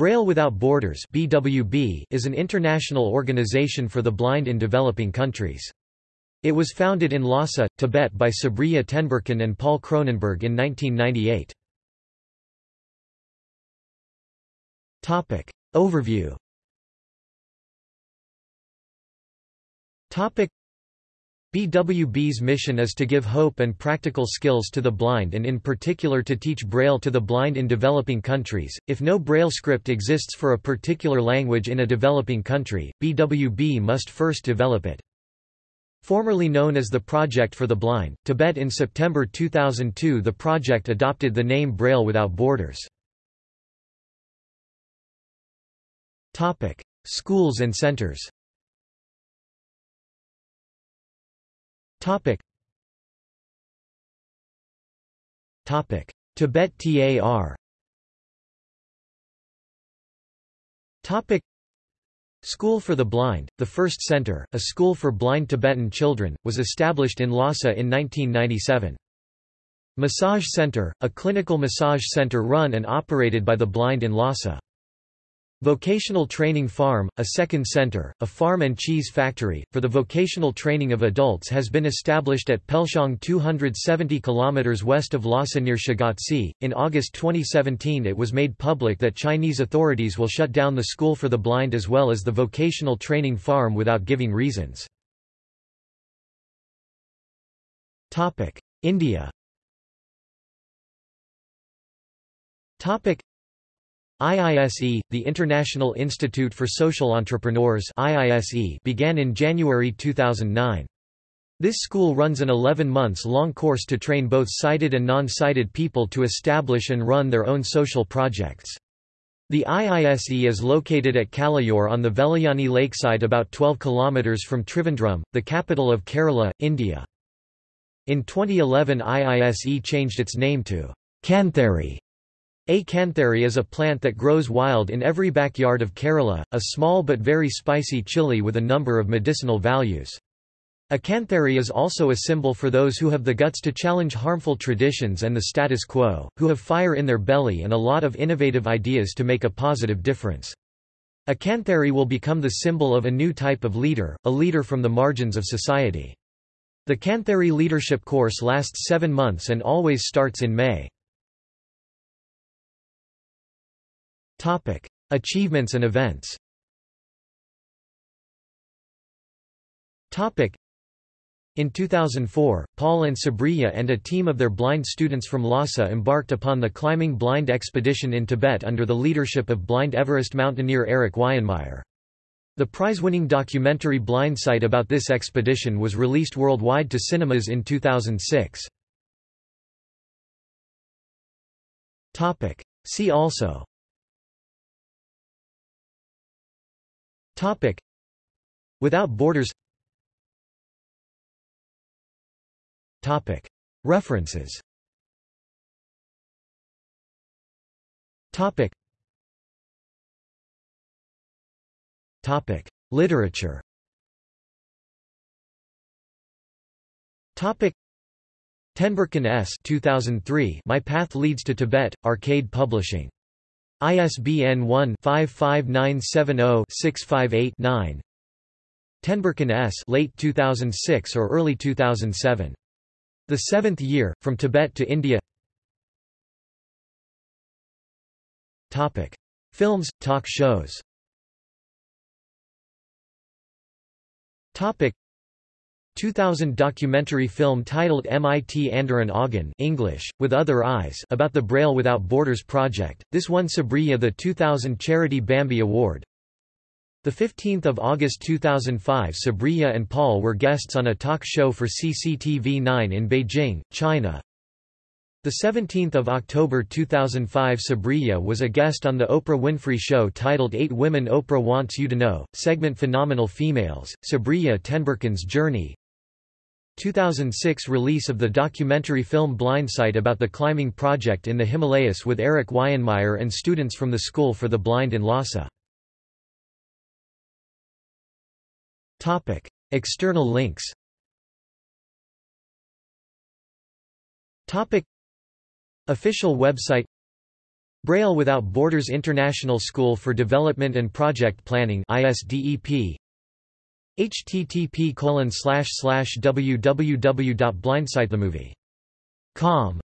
Braille Without Borders BWB is an international organization for the blind in developing countries. It was founded in Lhasa, Tibet by Sabriye Tenberken and Paul Kronenberg in 1998. Topic. Overview Topic. BWB's mission is to give hope and practical skills to the blind and in particular to teach Braille to the blind in developing countries. If no Braille script exists for a particular language in a developing country, BWB must first develop it. Formerly known as the Project for the Blind, Tibet in September 2002 the project adopted the name Braille Without Borders. Schools and centers. Topic. Topic. Tibet TAR. Topic. School for the Blind, the first center, a school for blind Tibetan children, was established in Lhasa in 1997. Massage Center, a clinical massage center run and operated by the blind in Lhasa. Vocational Training Farm, a second center, a farm and cheese factory, for the vocational training of adults has been established at Pelshong 270 km west of Lhasa near Shigatse. In August 2017 it was made public that Chinese authorities will shut down the school for the blind as well as the vocational training farm without giving reasons. India IISE, the International Institute for Social Entrepreneurs IISE began in January 2009. This school runs an 11 months long course to train both sighted and non-sighted people to establish and run their own social projects. The IISE is located at Kalayor on the Vellayani lakeside about 12 kilometers from Trivandrum, the capital of Kerala, India. In 2011 IISE changed its name to Kanthari A kanthari is a plant that grows wild in every backyard of Kerala, a small but very spicy chili with a number of medicinal values. A kanthari is also a symbol for those who have the guts to challenge harmful traditions and the status quo, who have fire in their belly and a lot of innovative ideas to make a positive difference. A kanthari will become the symbol of a new type of leader, a leader from the margins of society. The Kanthari leadership course lasts seven months and always starts in May. Topic: Achievements and events. Topic: In 2004, Paul and Sabriye and a team of their blind students from Lhasa embarked upon the Climbing Blind Expedition in Tibet under the leadership of blind Everest mountaineer Eric Weihenmayer. The prize-winning documentary Blindsight about this expedition was released worldwide to cinemas in 2006. See also Topic. Without Borders. Topic. References. Topic. Topic. Literature. Topic. Tenberken S. 2003 My Path Leads to Tibet, Arcade Publishing ISBN 1-55970-658-9 Tenberken S. late 2006 or early 2007. The Seventh Year, From Tibet to India Topic. Films, talk shows Topic. 2000 documentary film titled Mit anderen Augen English, With Other Eyes about the Braille Without Borders project. This won Sabriye the 2000 Charity Bambi Award. 15 August 2005 Sabriye and Paul were guests on a talk show for CCTV 9 in Beijing, China. 17 October 2005 Sabriye was a guest on the Oprah Winfrey Show titled Eight Women Oprah Wants You to Know, segment Phenomenal Females, Sabriye Tenberken's Journey, 2006 release of the documentary film Blindsight about the climbing project in the Himalayas with Eric Weihenmayer and students from the School for the Blind in Lhasa. External links Official website Braille Without Borders International School for Development and Project Planning ISDEP http www.blindsightthemovie.com